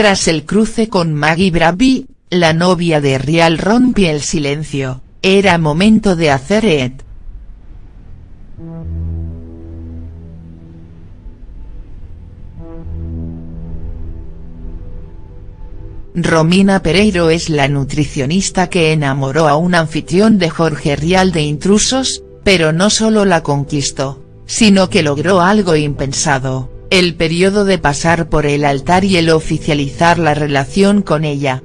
Tras el cruce con Maggie Bravi, la novia de Rial rompe el silencio, era momento de hacer ET. Romina Pereiro es la nutricionista que enamoró a un anfitrión de Jorge Rial de Intrusos, pero no solo la conquistó, sino que logró algo impensado, el periodo de pasar por el altar y el oficializar la relación con ella.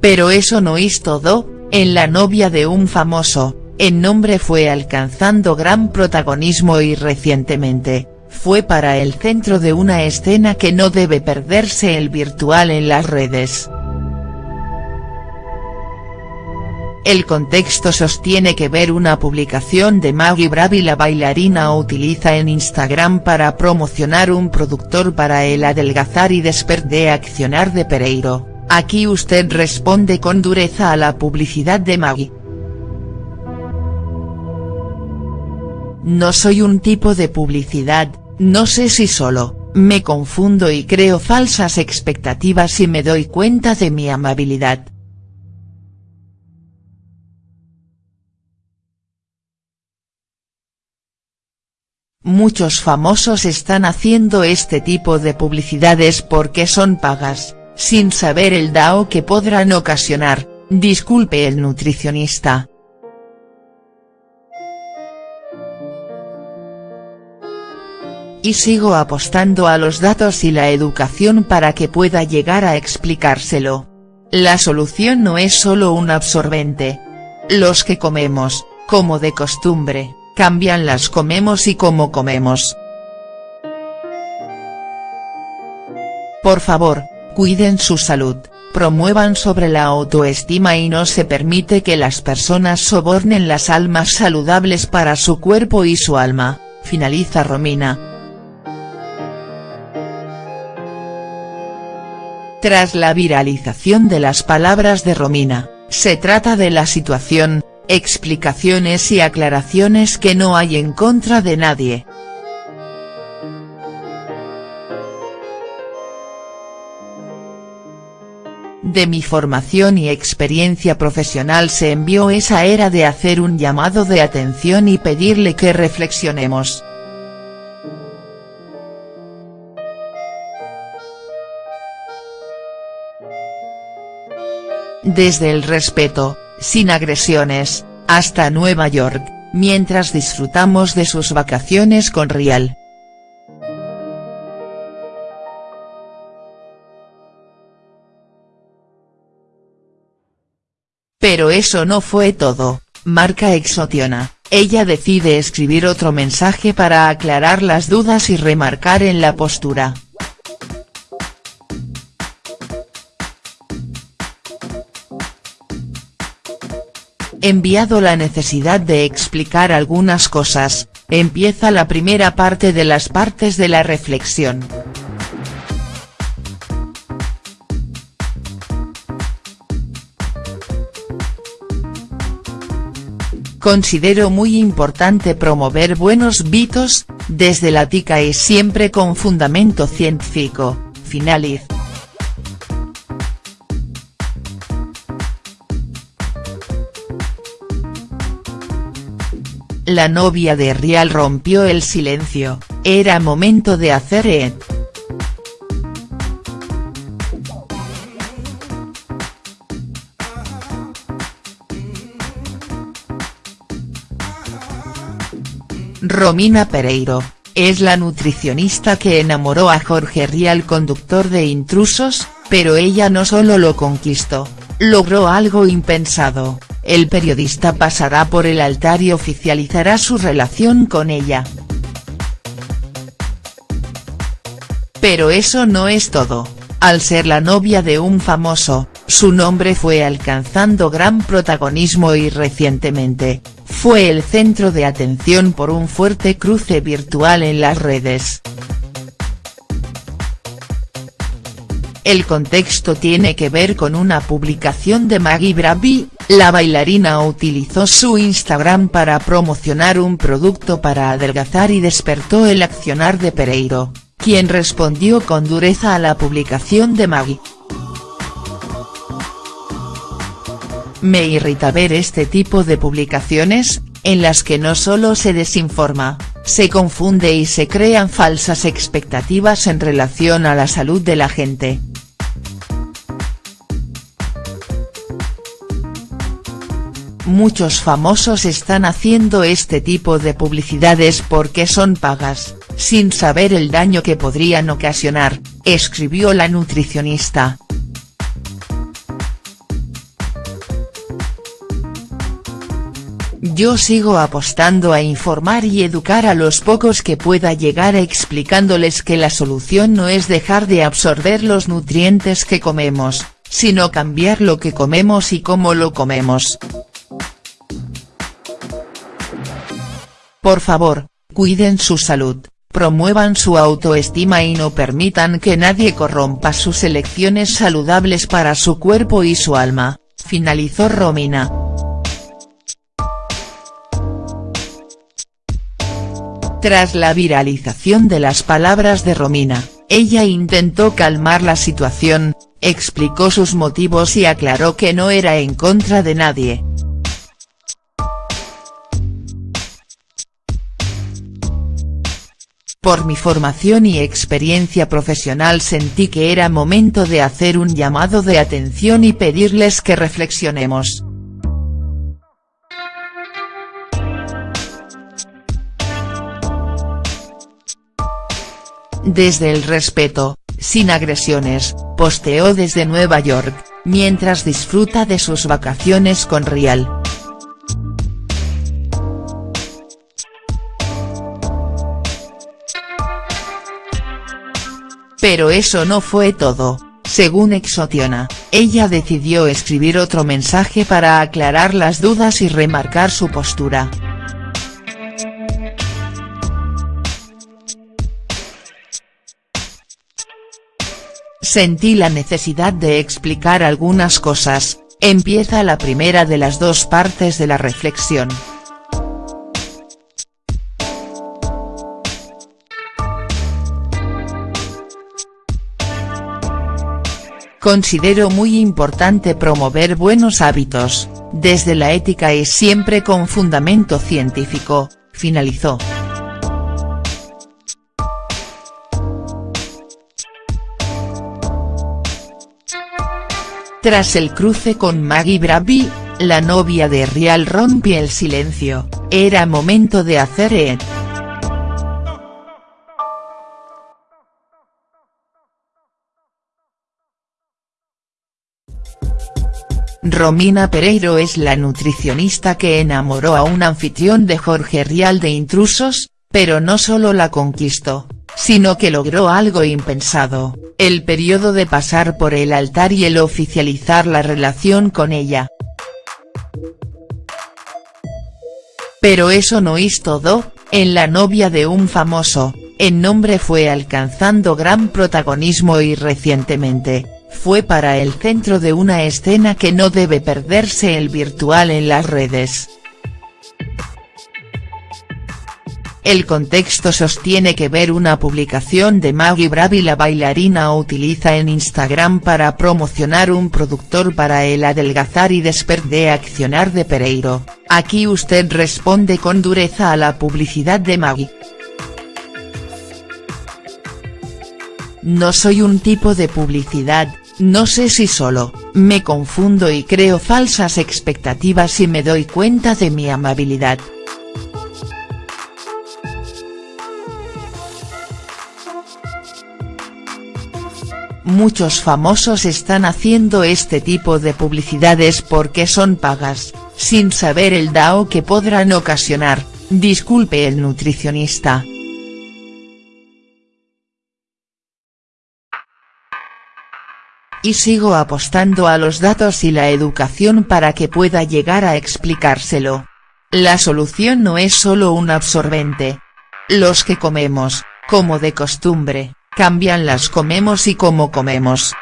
Pero eso no es todo, en la novia de un famoso, el nombre fue alcanzando gran protagonismo y recientemente, fue para el centro de una escena que no debe perderse el virtual en las redes. El contexto sostiene que ver una publicación de Maggie Bravi la bailarina utiliza en Instagram para promocionar un productor para el adelgazar y de accionar de Pereiro, aquí usted responde con dureza a la publicidad de Maggie. No soy un tipo de publicidad, no sé si solo, me confundo y creo falsas expectativas y me doy cuenta de mi amabilidad. Muchos famosos están haciendo este tipo de publicidades porque son pagas, sin saber el DAO que podrán ocasionar, disculpe el nutricionista, y sigo apostando a los datos y la educación para que pueda llegar a explicárselo. La solución no es solo un absorbente. Los que comemos, como de costumbre, cambian las comemos y cómo comemos. Por favor, cuiden su salud, promuevan sobre la autoestima y no se permite que las personas sobornen las almas saludables para su cuerpo y su alma, finaliza Romina. Tras la viralización de las palabras de Romina, se trata de la situación, explicaciones y aclaraciones que no hay en contra de nadie. De mi formación y experiencia profesional se envió esa era de hacer un llamado de atención y pedirle que reflexionemos. Desde el respeto, sin agresiones, hasta Nueva York, mientras disfrutamos de sus vacaciones con Rial. Pero eso no fue todo, marca Exotiona, ella decide escribir otro mensaje para aclarar las dudas y remarcar en la postura. Enviado la necesidad de explicar algunas cosas, empieza la primera parte de las partes de la reflexión. Considero muy importante promover buenos vitos, desde la tica y siempre con fundamento científico, finaliz. La novia de Rial rompió el silencio, era momento de hacer ET. Romina Pereiro, es la nutricionista que enamoró a Jorge Rial conductor de Intrusos, pero ella no solo lo conquistó, logró algo impensado el periodista pasará por el altar y oficializará su relación con ella. Pero eso no es todo, al ser la novia de un famoso, su nombre fue alcanzando gran protagonismo y recientemente, fue el centro de atención por un fuerte cruce virtual en las redes. El contexto tiene que ver con una publicación de Maggie Bravi, la bailarina utilizó su Instagram para promocionar un producto para adelgazar y despertó el accionar de Pereiro, quien respondió con dureza a la publicación de Maggie. Me irrita ver este tipo de publicaciones, en las que no solo se desinforma, se confunde y se crean falsas expectativas en relación a la salud de la gente. Muchos famosos están haciendo este tipo de publicidades porque son pagas, sin saber el daño que podrían ocasionar, escribió la nutricionista. Yo sigo apostando a informar y educar a los pocos que pueda llegar explicándoles que la solución no es dejar de absorber los nutrientes que comemos, sino cambiar lo que comemos y cómo lo comemos. Por favor, cuiden su salud, promuevan su autoestima y no permitan que nadie corrompa sus elecciones saludables para su cuerpo y su alma, finalizó Romina. Tras la viralización de las palabras de Romina, ella intentó calmar la situación, explicó sus motivos y aclaró que no era en contra de nadie. Por mi formación y experiencia profesional sentí que era momento de hacer un llamado de atención y pedirles que reflexionemos. Desde el respeto, sin agresiones, posteó desde Nueva York, mientras disfruta de sus vacaciones con Rial. Pero eso no fue todo, según Exotiona, ella decidió escribir otro mensaje para aclarar las dudas y remarcar su postura. Sentí la necesidad de explicar algunas cosas, empieza la primera de las dos partes de la reflexión. Considero muy importante promover buenos hábitos, desde la ética y siempre con fundamento científico, finalizó. Tras el cruce con Maggie Bravi, la novia de Rial rompe el silencio, era momento de hacer ET. Romina Pereiro es la nutricionista que enamoró a un anfitrión de Jorge Rial de intrusos, pero no solo la conquistó, sino que logró algo impensado, el periodo de pasar por el altar y el oficializar la relación con ella. Pero eso no es todo, en la novia de un famoso, el nombre fue alcanzando gran protagonismo y recientemente, fue para el centro de una escena que no debe perderse el virtual en las redes. El contexto sostiene que ver una publicación de Maggie Bravi la bailarina utiliza en Instagram para promocionar un productor para el adelgazar y de accionar de Pereiro, aquí usted responde con dureza a la publicidad de Maggie. No soy un tipo de publicidad, no sé si solo, me confundo y creo falsas expectativas y me doy cuenta de mi amabilidad. Muchos famosos están haciendo este tipo de publicidades porque son pagas, sin saber el DAO que podrán ocasionar, disculpe el nutricionista. Y sigo apostando a los datos y la educación para que pueda llegar a explicárselo. La solución no es solo un absorbente. Los que comemos, como de costumbre, cambian las comemos y cómo comemos.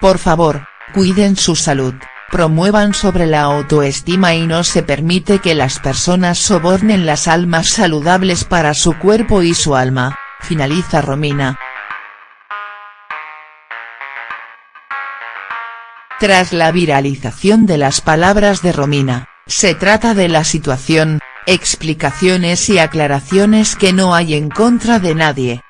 Por favor, cuiden su salud, promuevan sobre la autoestima y no se permite que las personas sobornen las almas saludables para su cuerpo y su alma, finaliza Romina. Tras la viralización de las palabras de Romina, se trata de la situación, explicaciones y aclaraciones que no hay en contra de nadie.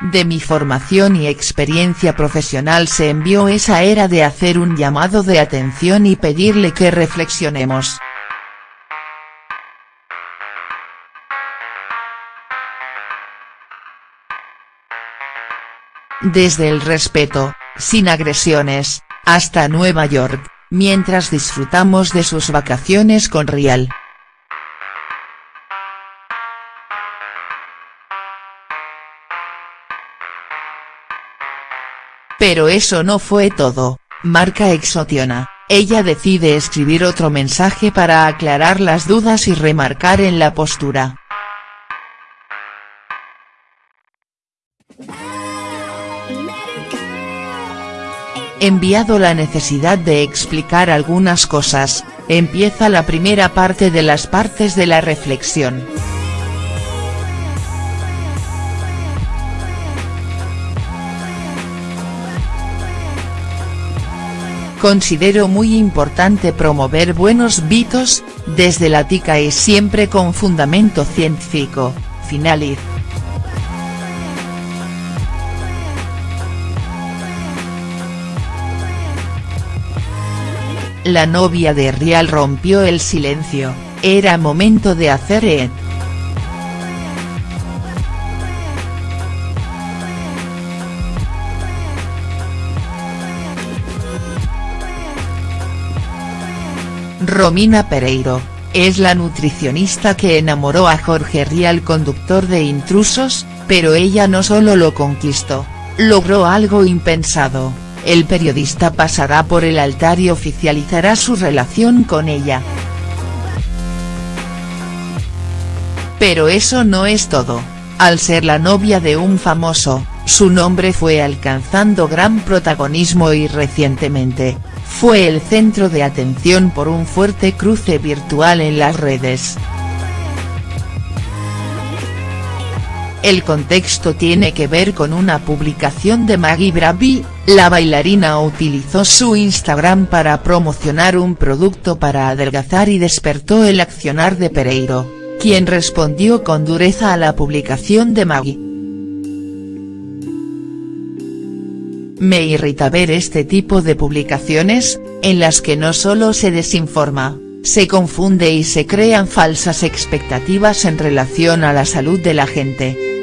De mi formación y experiencia profesional se envió esa era de hacer un llamado de atención y pedirle que reflexionemos. Desde el respeto, sin agresiones, hasta Nueva York, mientras disfrutamos de sus vacaciones con Rial. Pero eso no fue todo, marca Exotiona, ella decide escribir otro mensaje para aclarar las dudas y remarcar en la postura. Enviado la necesidad de explicar algunas cosas, empieza la primera parte de las partes de la reflexión. Considero muy importante promover buenos vitos, desde la tica y siempre con fundamento científico, finaliz. La novia de Rial rompió el silencio, era momento de hacer et. Romina Pereiro, es la nutricionista que enamoró a Jorge Rial conductor de Intrusos, pero ella no solo lo conquistó, logró algo impensado el periodista pasará por el altar y oficializará su relación con ella. Pero eso no es todo, al ser la novia de un famoso, su nombre fue alcanzando gran protagonismo y recientemente, fue el centro de atención por un fuerte cruce virtual en las redes. El contexto tiene que ver con una publicación de Maggie Bravi, la bailarina utilizó su Instagram para promocionar un producto para adelgazar y despertó el accionar de Pereiro, quien respondió con dureza a la publicación de Maggie. Me irrita ver este tipo de publicaciones, en las que no solo se desinforma, se confunde y se crean falsas expectativas en relación a la salud de la gente.